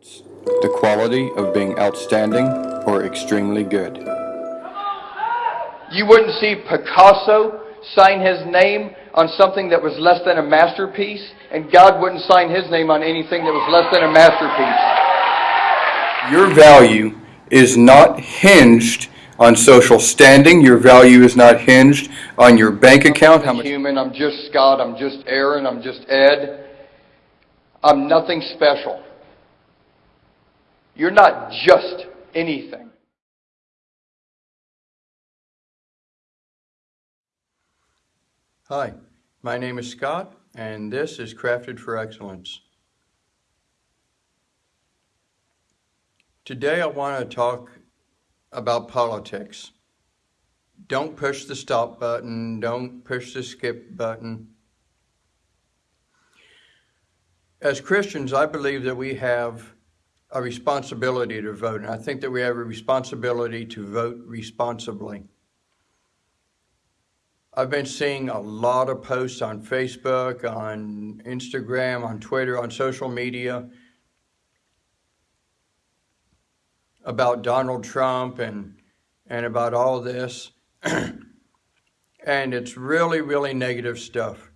The quality of being outstanding or extremely good. You wouldn't see Picasso sign his name on something that was less than a masterpiece, and God wouldn't sign his name on anything that was less than a masterpiece. Your value is not hinged on social standing. Your value is not hinged on your bank account. How I'm much human, I'm just Scott, I'm just Aaron, I'm just Ed. I'm nothing special. You're not just anything. Hi, my name is Scott, and this is Crafted for Excellence. Today I want to talk about politics. Don't push the stop button, don't push the skip button. As Christians, I believe that we have a responsibility to vote, and I think that we have a responsibility to vote responsibly. I've been seeing a lot of posts on Facebook, on Instagram, on Twitter, on social media about Donald Trump and and about all this. and it's really, really negative stuff.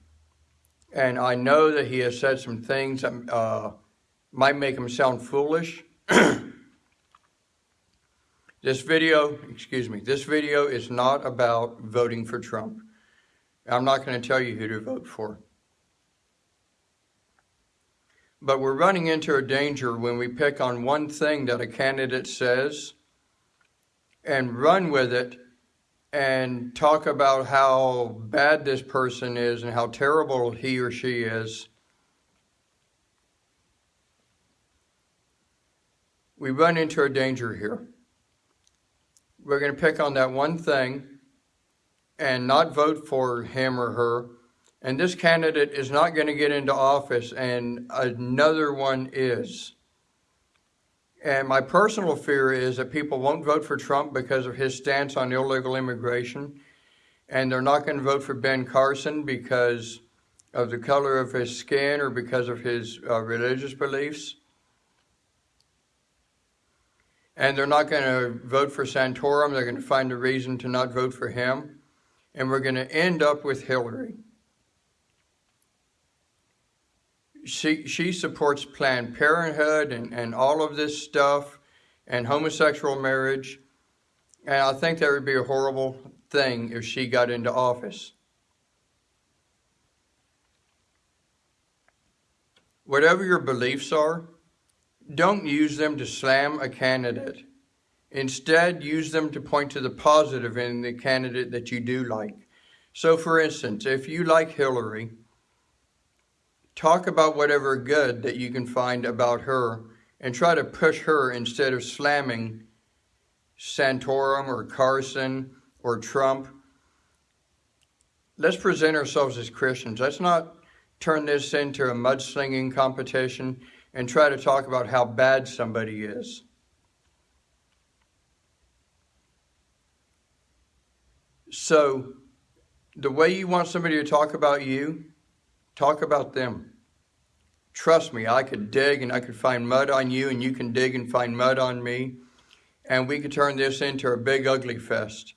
And I know that he has said some things uh, might make them sound foolish. this video, excuse me, this video is not about voting for Trump. I'm not going to tell you who to vote for. But we're running into a danger when we pick on one thing that a candidate says and run with it and talk about how bad this person is and how terrible he or she is. We run into a danger here. We're going to pick on that one thing and not vote for him or her. And this candidate is not going to get into office, and another one is. And my personal fear is that people won't vote for Trump because of his stance on illegal immigration. And they're not going to vote for Ben Carson because of the color of his skin or because of his uh, religious beliefs. And they're not going to vote for Santorum. They're going to find a reason to not vote for him. And we're going to end up with Hillary. she she supports Planned Parenthood and, and all of this stuff and homosexual marriage. And I think that would be a horrible thing if she got into office. Whatever your beliefs are, don't use them to slam a candidate. Instead, use them to point to the positive in the candidate that you do like. So, for instance, if you like Hillary, talk about whatever good that you can find about her and try to push her instead of slamming Santorum or Carson or Trump. Let's present ourselves as Christians. Let's not turn this into a mudslinging competition and try to talk about how bad somebody is. So, the way you want somebody to talk about you, Talk about them. Trust me, I could dig and I could find mud on you, and you can dig and find mud on me, and we could turn this into a big ugly fest.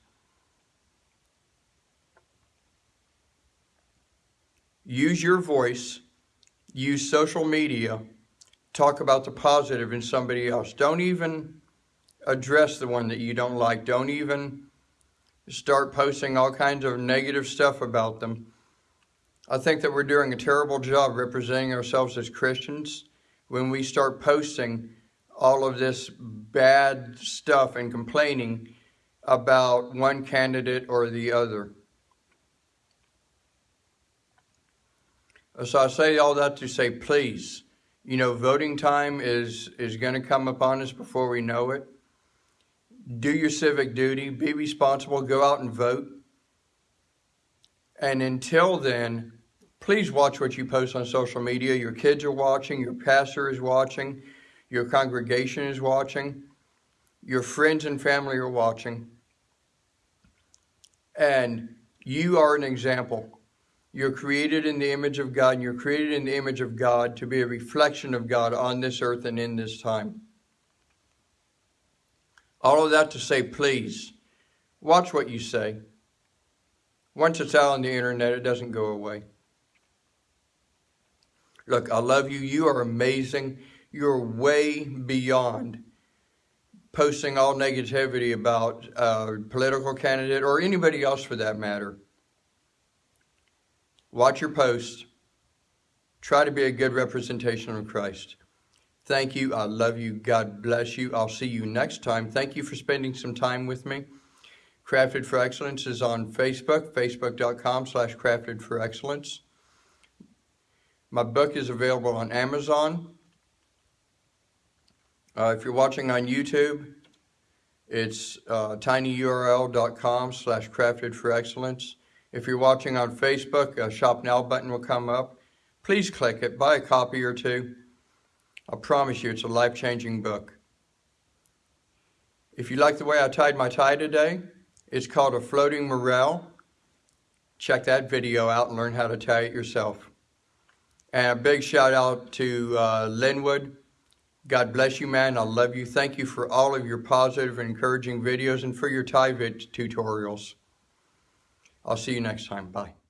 Use your voice, use social media, talk about the positive in somebody else. Don't even address the one that you don't like. Don't even start posting all kinds of negative stuff about them. I think that we're doing a terrible job representing ourselves as Christians when we start posting all of this bad stuff and complaining about one candidate or the other. So I say all that to say, please, you know, voting time is, is going to come upon us before we know it. Do your civic duty, be responsible, go out and vote. And until then, Please watch what you post on social media. Your kids are watching, your pastor is watching, your congregation is watching, your friends and family are watching. And you are an example. You're created in the image of God, and you're created in the image of God to be a reflection of God on this earth and in this time. All of that to say, please, watch what you say. Once it's out on the internet, it doesn't go away. Look, I love you. You are amazing. You're way beyond posting all negativity about a political candidate or anybody else for that matter. Watch your posts. Try to be a good representation of Christ. Thank you. I love you. God bless you. I'll see you next time. Thank you for spending some time with me. Crafted for Excellence is on Facebook, facebook.com slash crafted for excellence. My book is available on Amazon. Uh, if you're watching on YouTube, it's uh, tinyurl.com slash crafted for excellence. If you're watching on Facebook, a Shop Now button will come up. Please click it, buy a copy or two. I promise you it's a life-changing book. If you like the way I tied my tie today, it's called a floating morel. Check that video out and learn how to tie it yourself. And a big shout out to uh, Linwood. God bless you, man. I love you. Thank you for all of your positive and encouraging videos and for your tie tutorials. I'll see you next time. Bye.